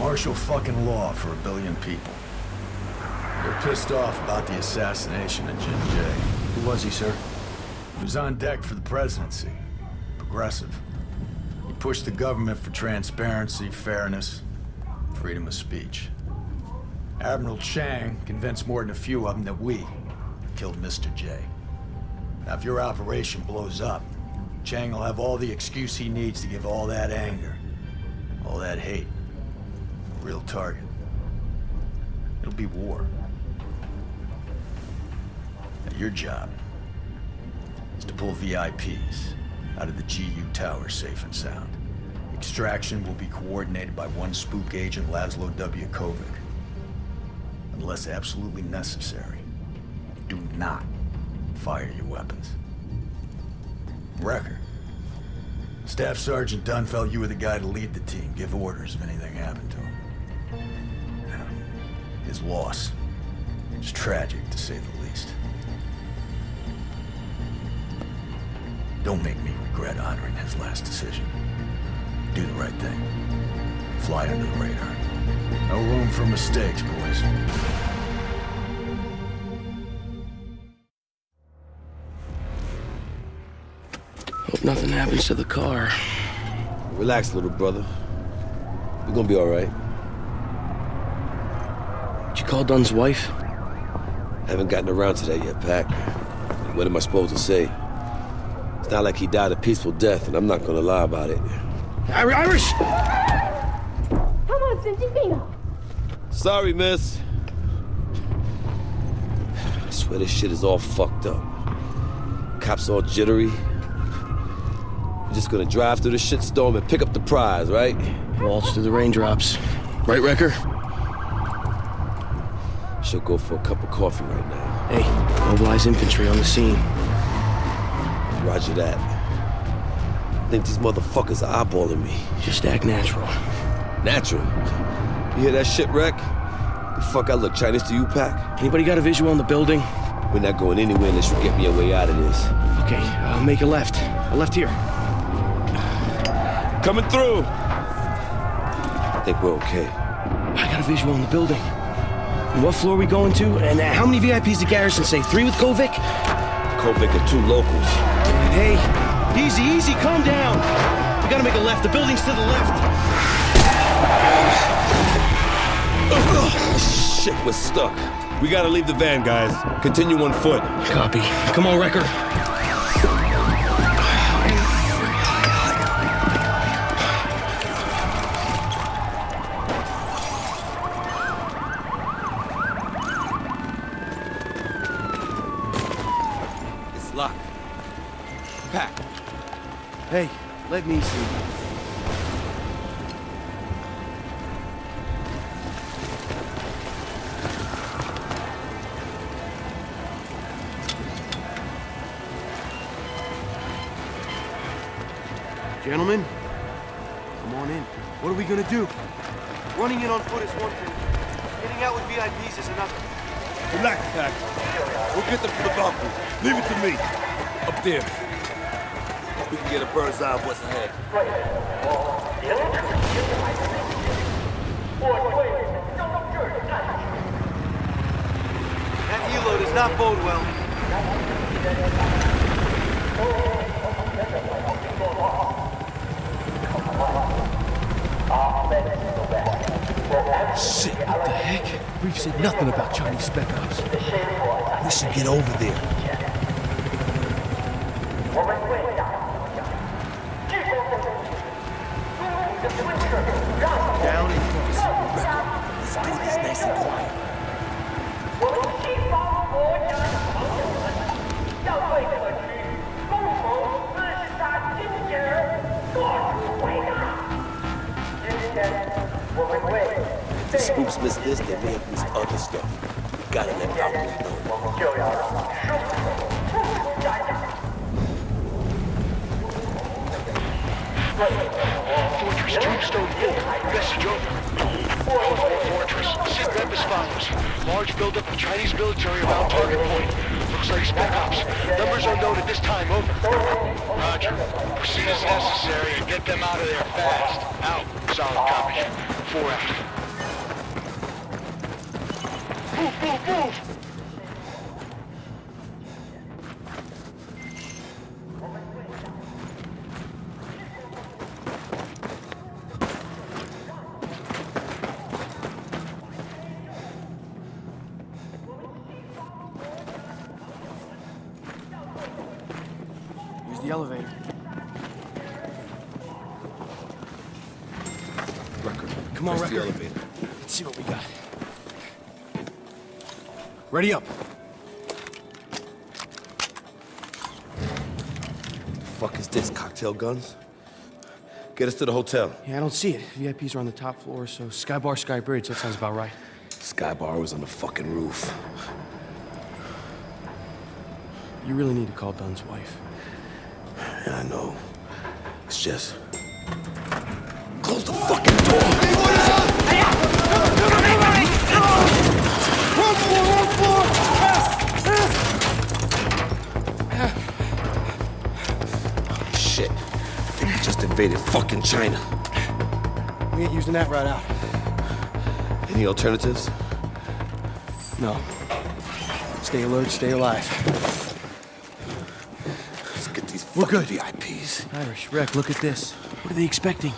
Martial fucking law for a billion people. They're pissed off about the assassination of Jin Jay. Who was he, sir? He was on deck for the presidency. Progressive. He pushed the government for transparency, fairness, freedom of speech. Admiral Chang convinced more than a few of them that we killed Mr. J. Now, if your operation blows up, Chang will have all the excuse he needs to give all that anger, all that hate, real target. It'll be war. Now, your job is to pull VIPs out of the GU tower safe and sound. Extraction will be coordinated by one spook agent, Laszlo W. Kovic. Unless absolutely necessary, do not fire your weapons. Recker. Staff Sergeant Dunn felt you were the guy to lead the team, give orders if anything happened to him. Yeah. His loss. It's tragic, to say the least. Don't make me regret honoring his last decision. Do the right thing. Fly under the radar. No room for mistakes, boys. Hope nothing happens to the car. Relax, little brother. We're gonna be all right. Did you call Dunn's wife? Haven't gotten around to that yet, Pac. What am I supposed to say? It's not like he died a peaceful death, and I'm not gonna lie about it. Irish! Come on, Centipino! Sorry, miss. I swear this shit is all fucked up. Cops all jittery. We're just gonna drive through the shitstorm and pick up the prize, right? Waltz through the raindrops. Right, Recker? Should go for a cup of coffee right now. Hey, mobilize infantry on the scene. Roger that. I think these motherfuckers are eyeballing me. Just act natural. Natural. You hear that shit, Wreck? The fuck I look Chinese to you, Pac? Anybody got a visual on the building? We're not going anywhere unless you get me a way out of this. Okay, I'll make a left. A left here. Coming through! I think we're okay. I got a visual on the building. And what floor are we going to? And uh, how many VIPs did Garrison say? Three with Kovic? Kovic and two locals. Hey, easy, easy, calm down. We gotta make a left. The building's to the left. Shit, we're stuck. We gotta leave the van, guys. Continue on foot. Copy. Come on, Recker. Hey, let me see. Gentlemen, come on in. What are we gonna do? Running in on foot is one thing. Getting out with VIPs is another. Relax, Pac. We'll get them from the balcony. Leave it to me. Up there. Get a bird's eye of what's ahead. That does not bode well. Shit, what the heck? We've said nothing about Chinese spec ops. We should get over there. The spooks miss this, they may have missed other stuff. We gotta let Valkyrie know. Fortress Tombstone 4, message over. Osborne Fortress, sit rep as follows. Large buildup of Chinese military around target point. Looks like spec ops. Numbers unknown at this time, over. Roger. Proceed as necessary and get them out of there fast. Out. Solid copy. 4 out. 不不不！Guns? Get us to the hotel. Yeah, I don't see it. VIPs are on the top floor, so Sky Bar, Sky Bridge. That sounds about right. Sky Bar was on the fucking roof. You really need to call Dunn's wife. Yeah, I know. It's just. Close the fucking door! Invaded fucking China. We ain't using that right out. Any alternatives? No. Stay alert, stay alive. Let's get these We're fucking good. VIPs. Irish, Rec, look at this. What are they expecting?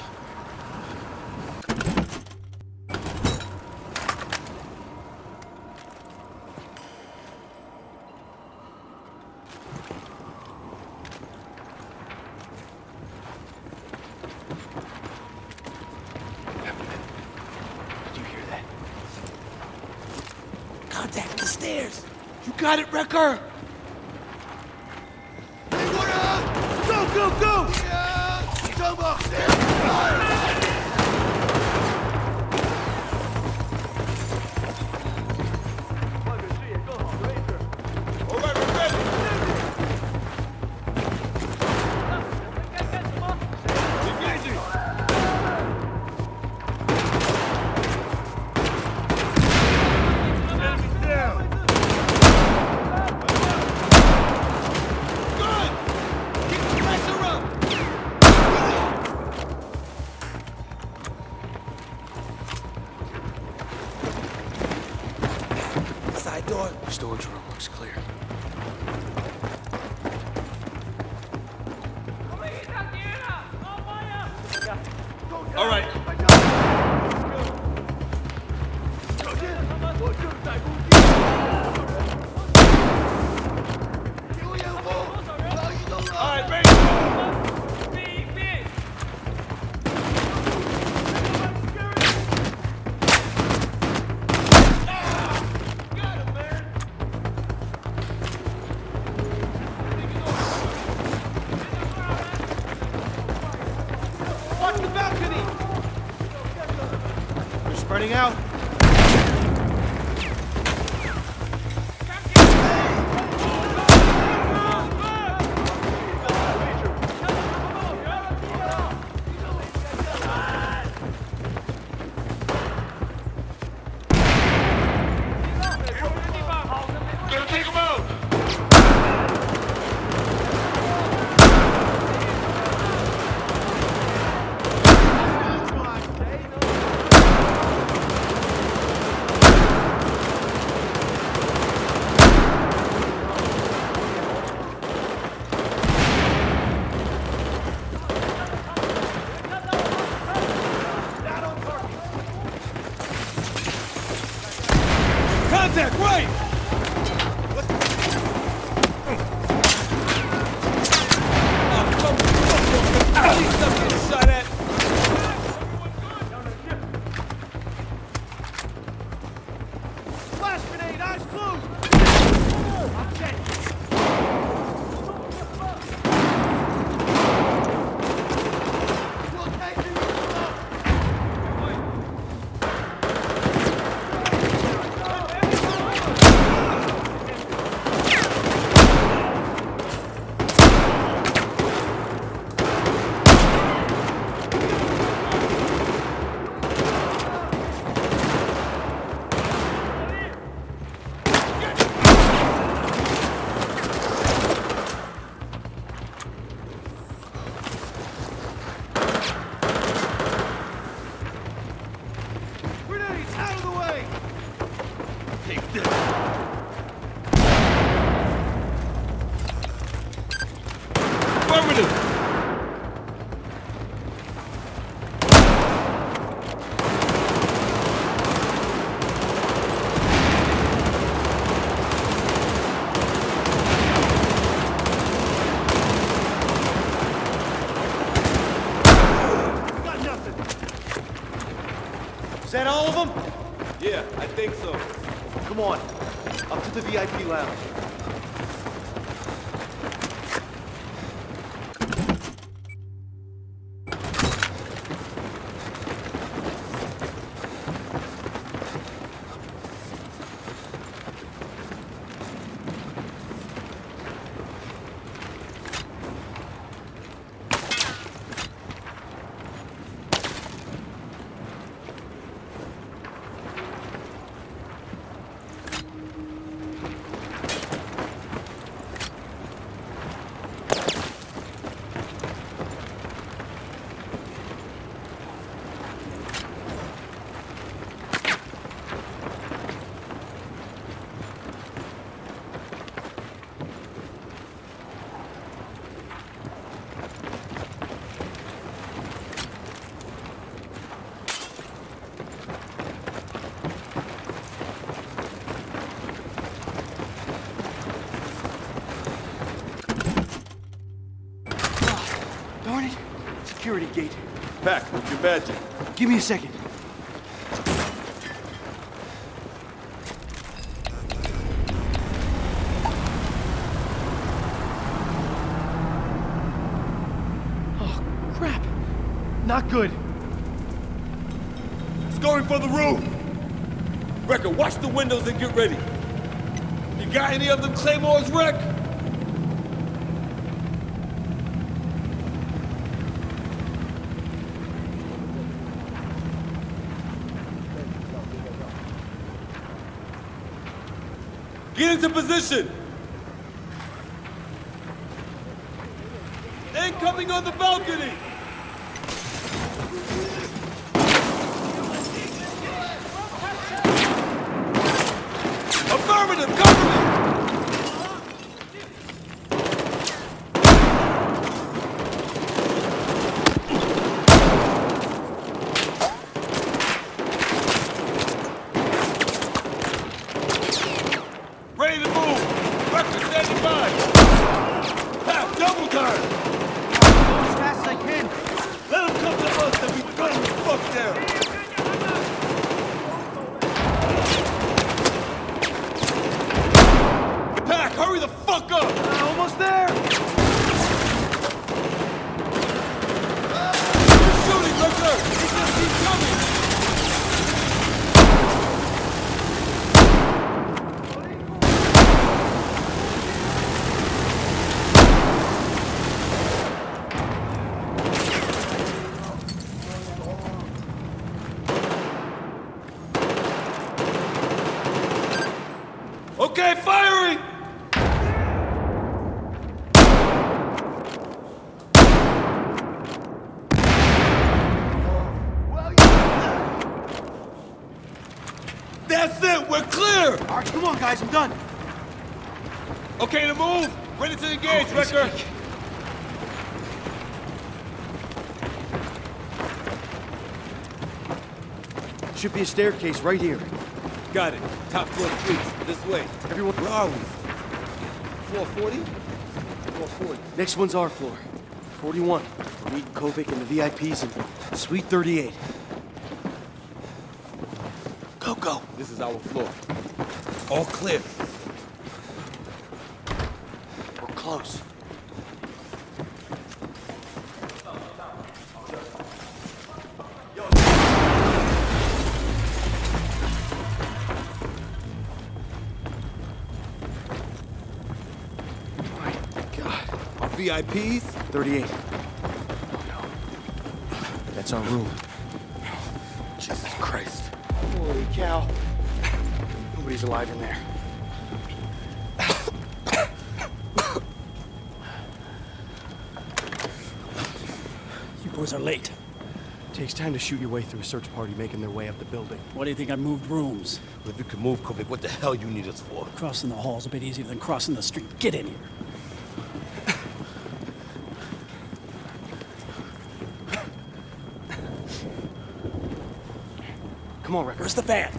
Take this. Affirmative. Got nothing. Is that all of them? Yeah, I think so. Come on. Up to the VIP lounge. Darn it. Security gate. Pac, your badge. Give me a second. Oh, crap. Not good. It's going for the roof. Recker, watch the windows and get ready. You got any of them claymores, Wreck? Get into position. Incoming on the balcony. Affirmative, cover me! Ready to move! Record standing by! Half double time! As fast as I can. Let them come to us and we gun them the fuck down! Pac, hurry the fuck up! Uh, almost there. You're shooting, Recker! He just keeps coming! Okay, firing! That's it, we're clear! All right, come on, guys. I'm done. Okay to move! Ready to engage, Oh, Recker! easy. Should be a staircase right here. Got it. Top floor suites. This way. Everyone- Where are we? 440? 440. Next one's our floor. 41. Meet Kovic and the VIPs in Suite 38. Go, go. This is our floor. All clear. We're close. VIPs? 38. That's our room. Jesus Christ. Holy cow. Nobody's alive in there. You boys are late. Takes time to shoot your way through a search party making their way up the building. What do you think I moved rooms? If you can move, Kovic, what the hell you need us for? Crossing the hall's is a bit easier than crossing the street. Get in here. Come on, Wrecker. Where's the van?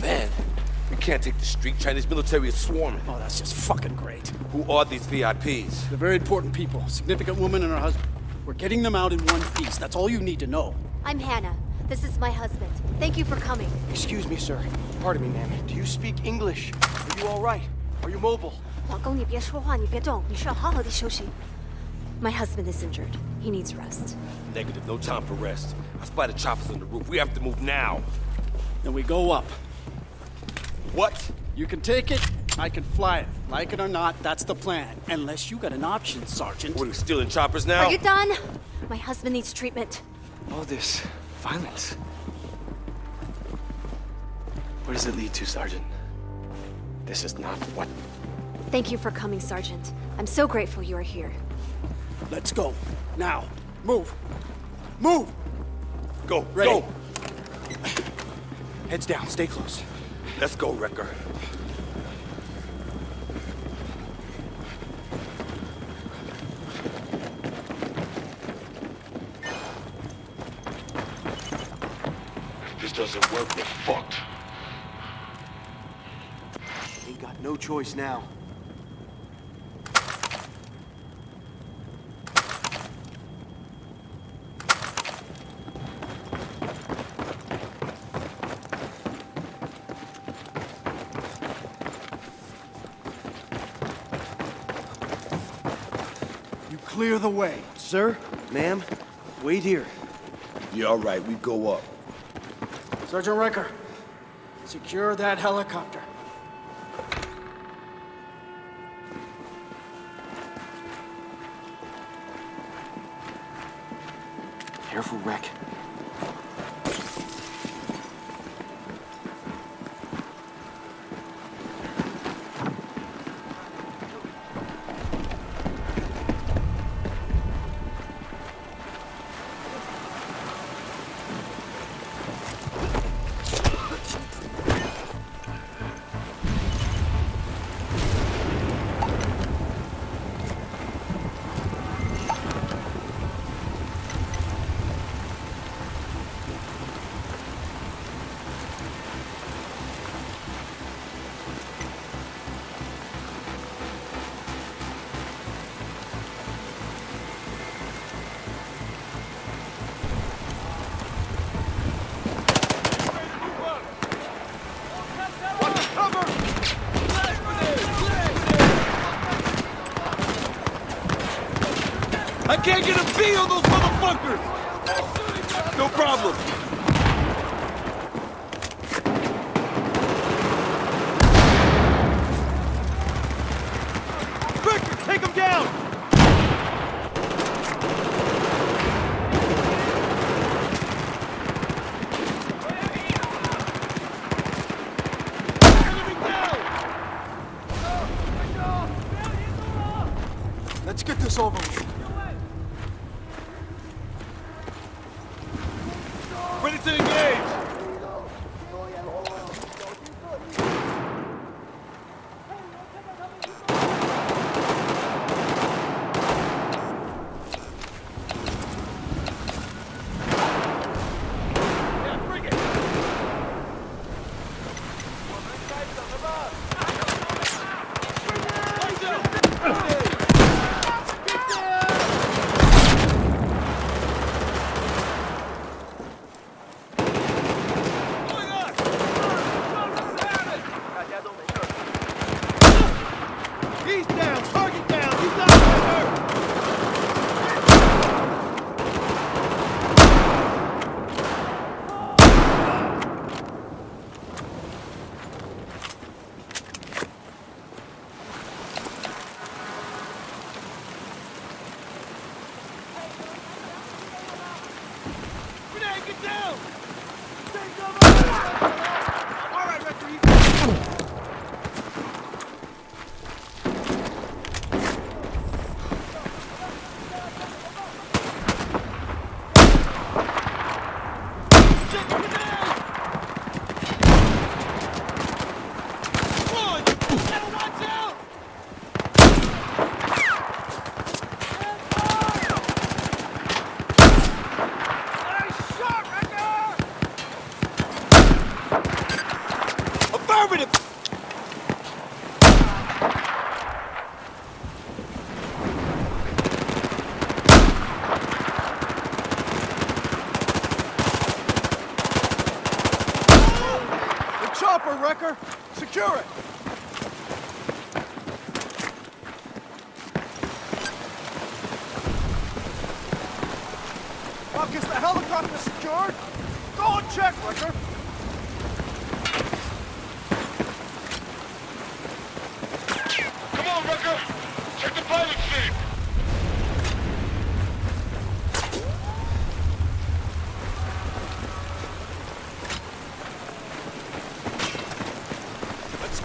Man, we can't take the street. Chinese military is swarming. Oh, that's just fucking great. Who are these VIPs? They're very important people. Significant woman and her husband. We're getting them out in one piece. That's all you need to know. I'm Hannah. This is my husband. Thank you for coming. Excuse me, sir. Pardon me, ma'am. Do you speak English? Are you all right? Are you mobile? 老公，你别说话，你别动，你需要好好的休息。My husband is injured. He needs rest. Negative, no time for rest. I spy the choppers on the roof. We have to move now. Then we go up. What? You can take it, I can fly it. Like it or not, that's the plan. Unless you got an option, Sergeant. What, are we stealing choppers now? Are you done? My husband needs treatment. All this violence. Where does it lead to, Sergeant? This is not what. Thank you for coming, Sergeant. I'm so grateful you are here. Let's go. Now. Move. Move! Go, Ready. go! Heads down, stay close. Let's go, Recker. If this doesn't work, we're fucked. Ain't got no choice now. You clear the way. Sir, ma'am, wait here. Yeah, all right, we go up. Sergeant Recker, secure that helicopter. Careful, Wreck. Engage!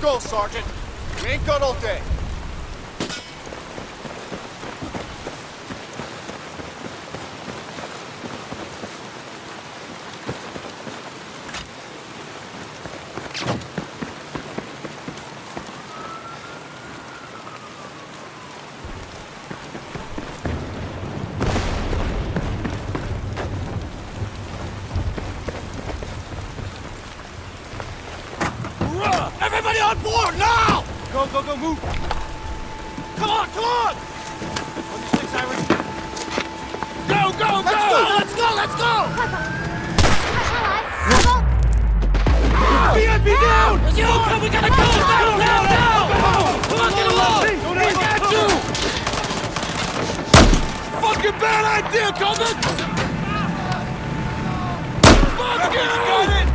Go, Sergeant. We ain't got all day. on board now! Go, go, go, move! Come on, come on! Six, Iris. Go, go, go! Let's go, let's go, let's go! BNB down! Let's go, come, we gotta go! Down, down, down! Come on, get along! We got you! Fucking bad idea, Coleman! Fuck you! Got it!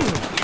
Ugh!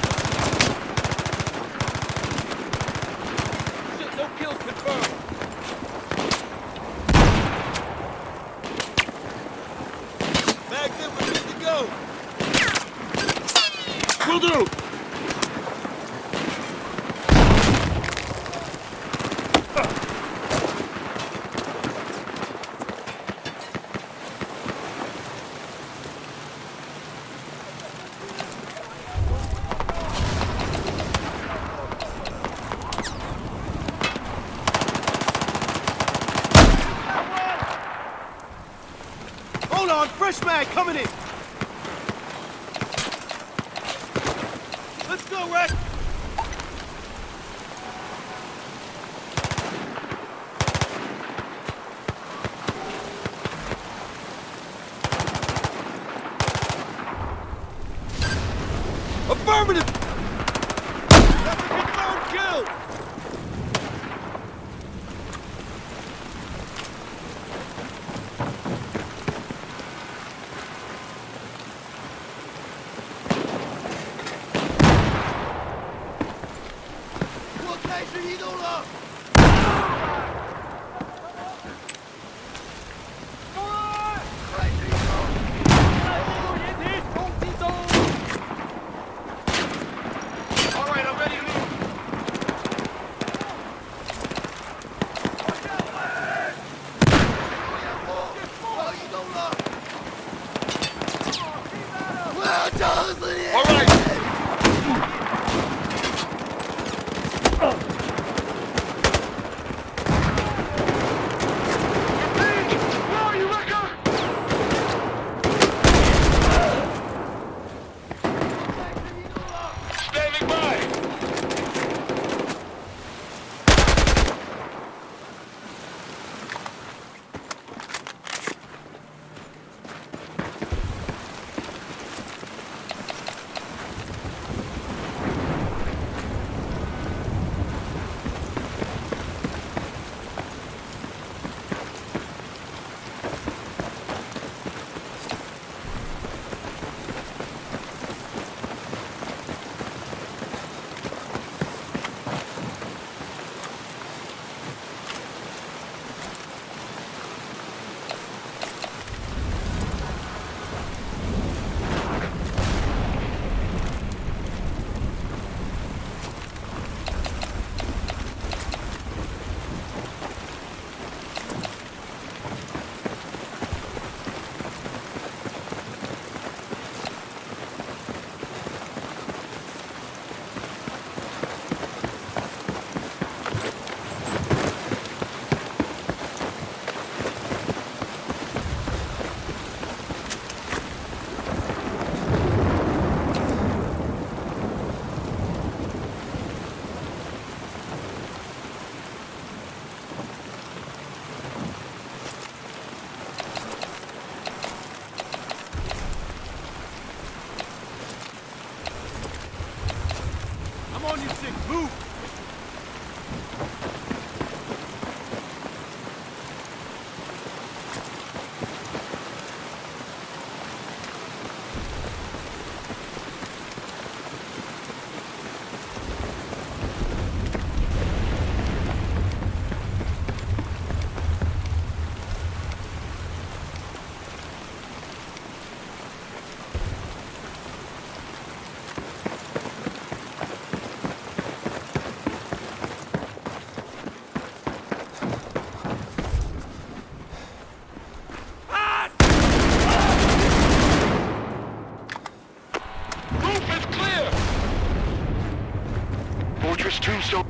Fortress Tombstone.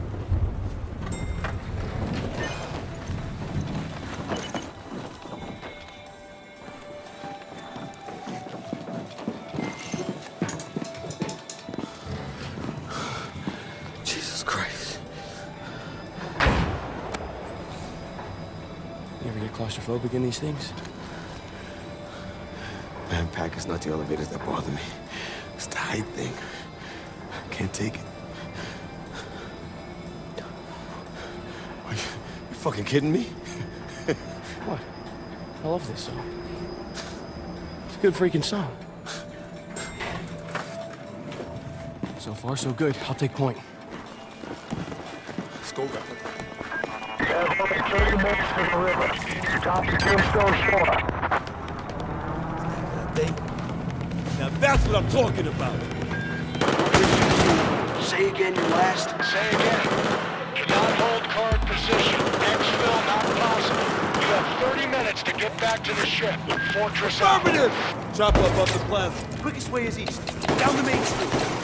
Jesus Christ. You ever get claustrophobic in these things? Man, Pac is not the elevators that bother me. It's the height thing. I can't take it. Fucking kidding me? What? I love this song. It's a good freaking song. So far, so good. I'll take point. Let's go, guys. Have only 30 minutes to the river. Top to Tombstone Shore. Now that's what I'm talking about. Say again your last. Say again. Cannot hold current position. Exfil not possible. You have 30 minutes to get back to the ship. Fortress out. Affirmative! Chop up up the plaza. Quickest way is east. Down the main street.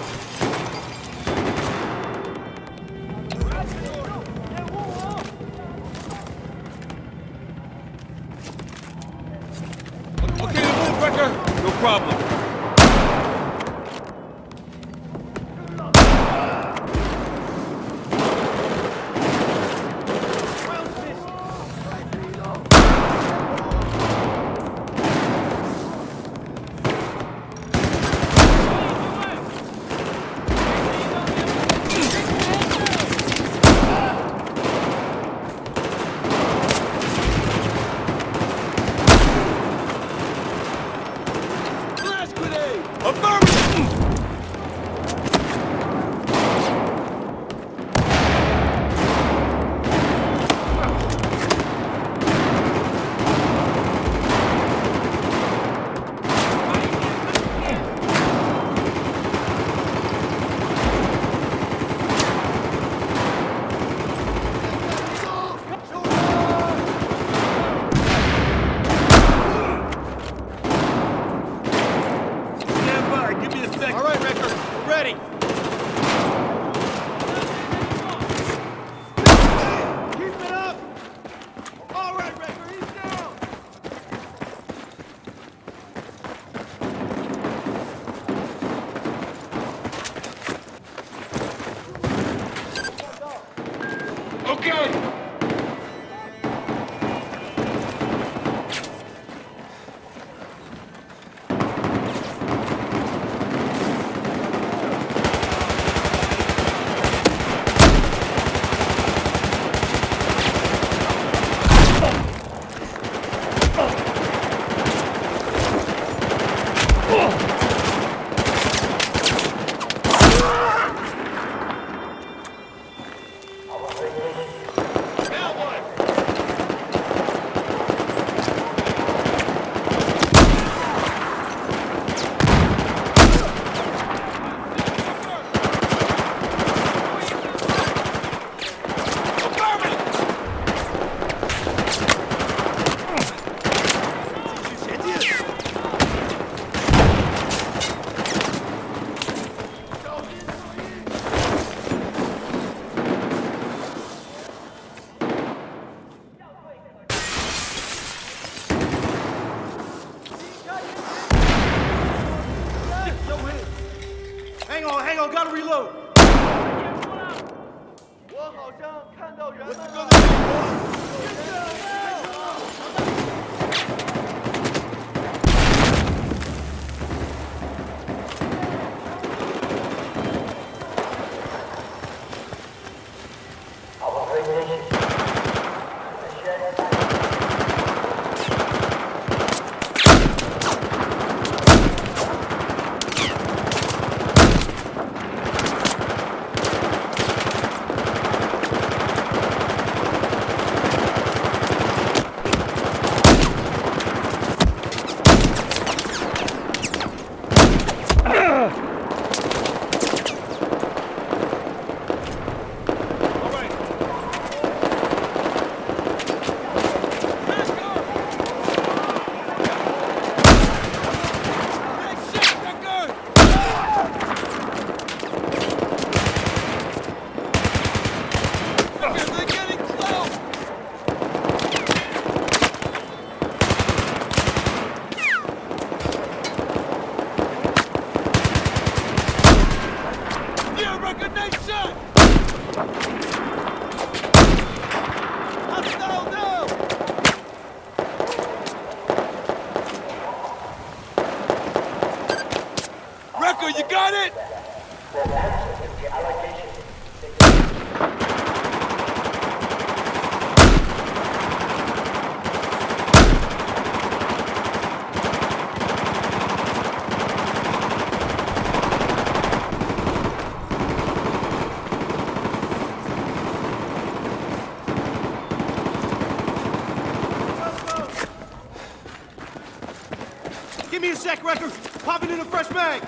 Sec, Recker. Popping in a fresh mag.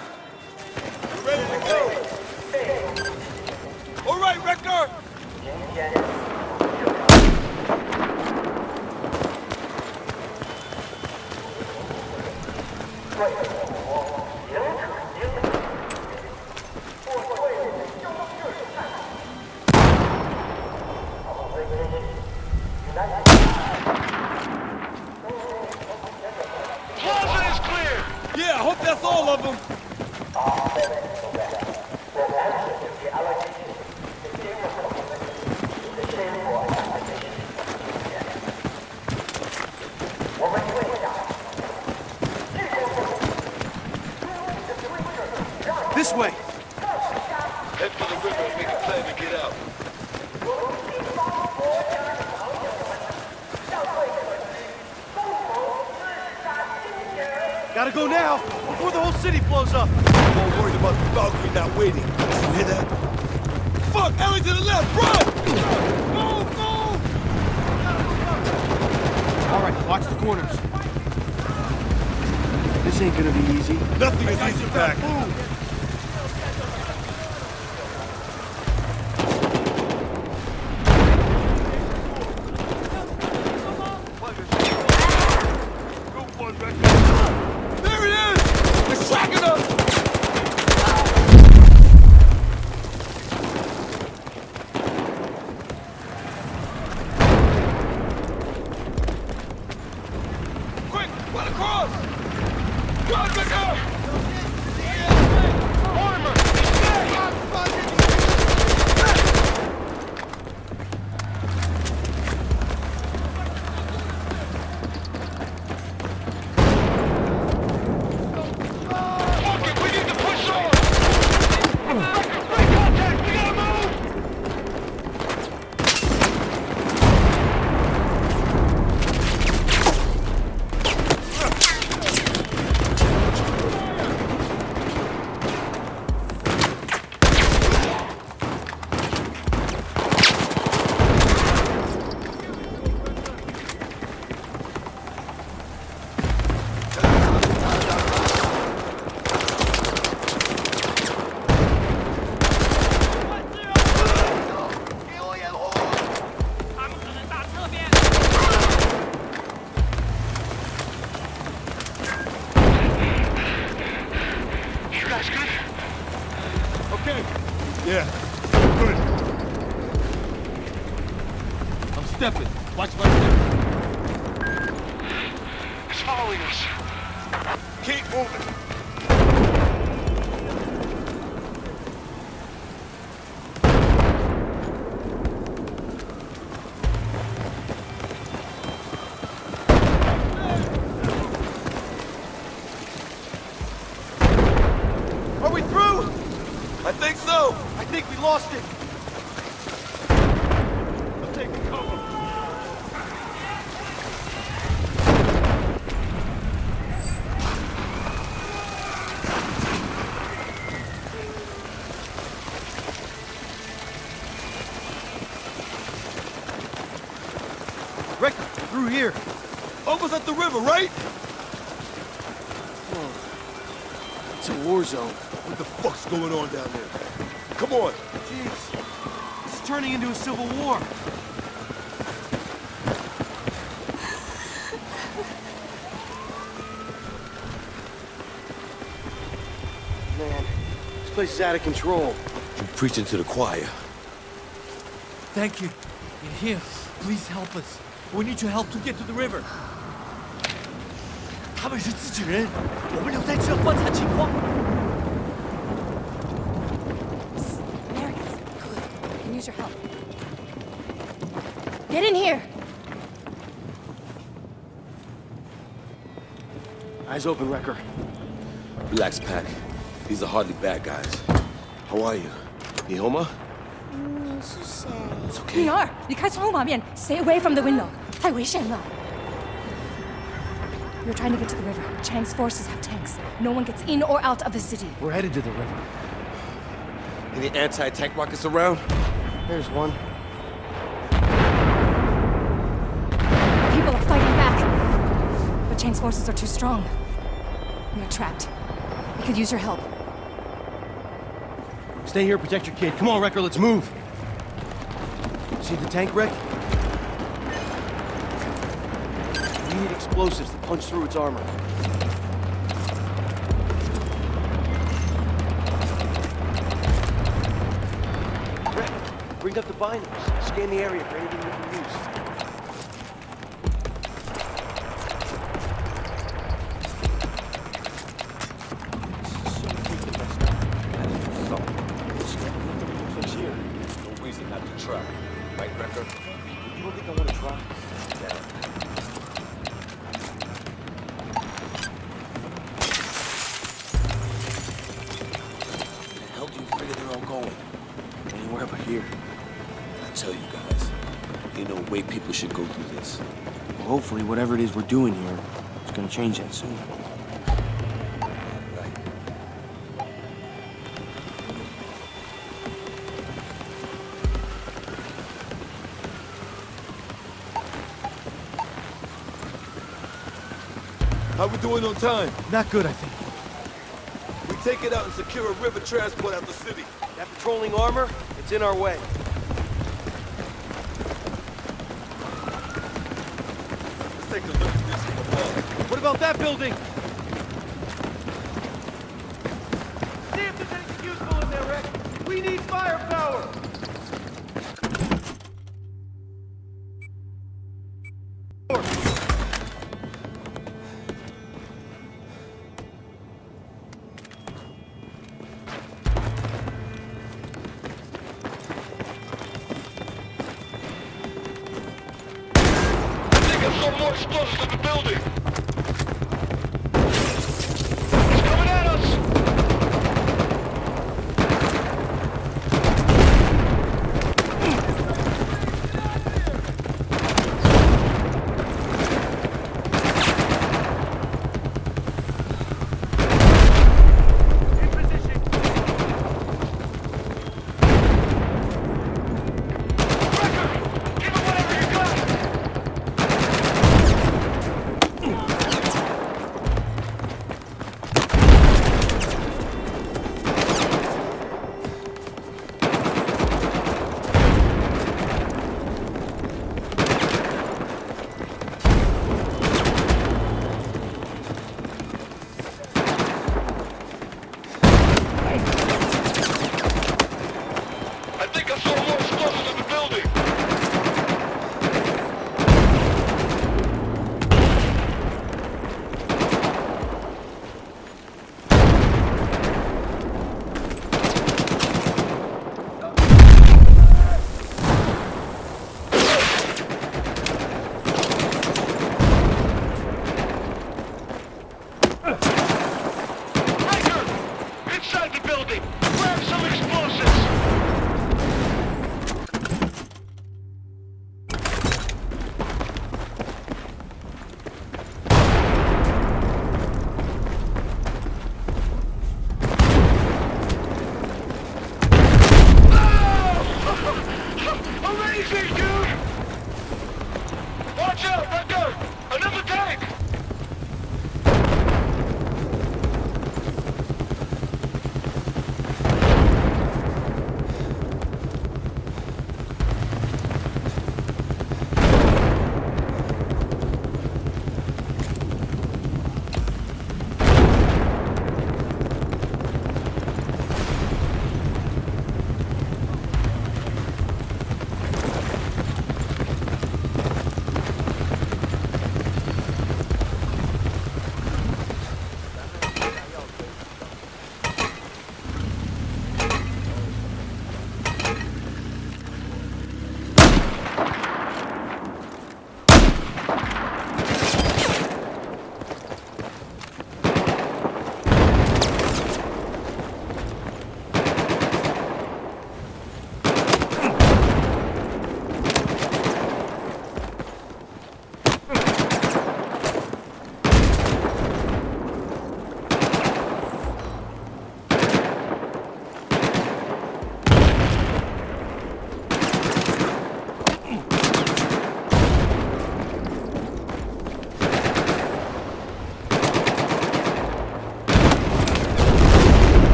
Ready to go. All right, Recker. Plaza is clear. Yeah, I hope that's all of them. This way. Head for the river and make a plan to get out. Gotta go now, before the whole city blows up. I'm more worried about the Valkyrie not waiting. You hear that? Fuck! Ellie to the left! Run! Go! Go! All right, watch the corners. This ain't gonna be easy. Nothing is easy, Pac. Group one, Recker. There he is! They're tracking us! Quick! Run across! Run, Recker! Mortimer, Fuck it, we need to push on. Break contact, we gotta move. You guys good? Okay. Yeah. Good. I'm stepping. Watch my step. It's following us. Keep moving. Almost at the river, right? It's a war zone. What the fuck's going on down there? Come on. Jeez. It's turning into a civil war. Man, this place is out of control. You're preaching to the choir. Thank you. You're here. Please help us. We need your help to get to the river. 他们是自己人，我们留在这观察情况。Americans, good. We can use your help. Get in here. Eyes open, Recker. Relax, Pac. These are hardly bad guys. How are you? Mm, you home? 你是谁？We are. Stay away from the window. 太危险了。We're trying to get to the river. Chang's forces have tanks. No one gets in or out of the city. We're headed to the river. Any anti-tank rockets around? There's one. People are fighting back. But Chang's forces are too strong. We're trapped. We could use your help. Stay here, protect your kid. Come on, Recker, let's move. See the tank wreck? We need explosives to punch through its armor. Wreck, bring up the binocs. Scan the area for anything we can use. Fix here. No reason not to try. Right, Recker? You don't think I want to try? Where way people should go through this. Well, hopefully, whatever it is we're doing here is gonna change that soon. Right. How we doing on time? Not good, I think. We take it out and secure a river transport out of the city. That patrolling armor, it's in our way. About that building?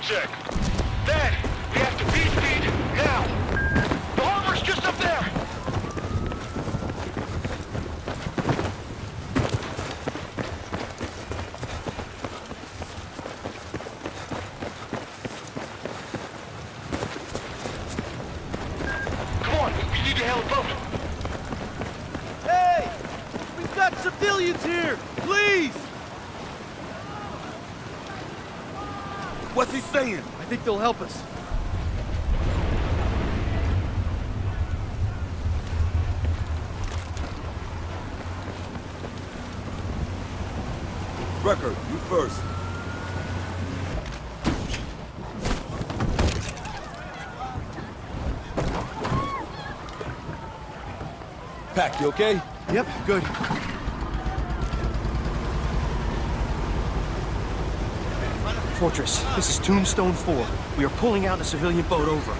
Check? Dad, we have to beat speed now. The harbor's just up there. Come on, we need to hail a boat. Hey! We've got civilians here! Please! What's he saying? I think they'll help us. Recker, you first. Pac, you okay? Yep, good. Fortress, this is Tombstone 4. We are pulling out a civilian boat over.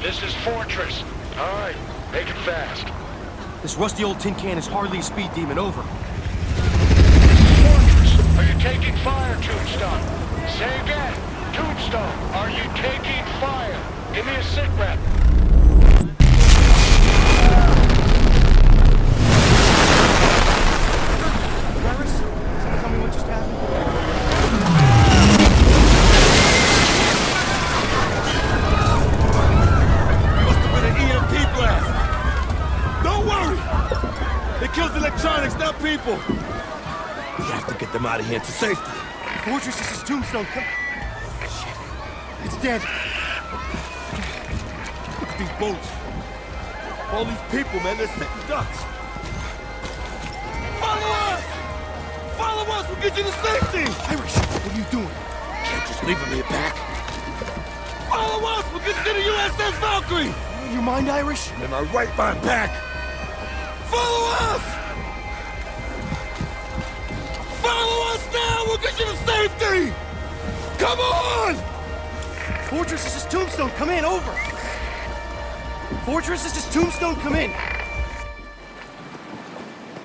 This is Fortress. All right, make it fast. This rusty old tin can is hardly a speed demon over. Fortress, are you taking fire, Tombstone? Say again. Tombstone, are you taking fire? Give me a sit rep. people. We have to get them out of here to safety. Fortress, this is Tombstone. Come. Shit. It's dead. Look at these boats. All these people, man, they're sitting ducks. Follow us! Follow us, we'll get you to safety! Irish, what are you doing? Can't just leave them here back. Follow us, we'll get you to the USS Valkyrie! You mind, Irish? In my right behind back. Follow us! Safety! Come on! Fortress, is is Tombstone. Come in, over. Fortress, is is Tombstone. Come in.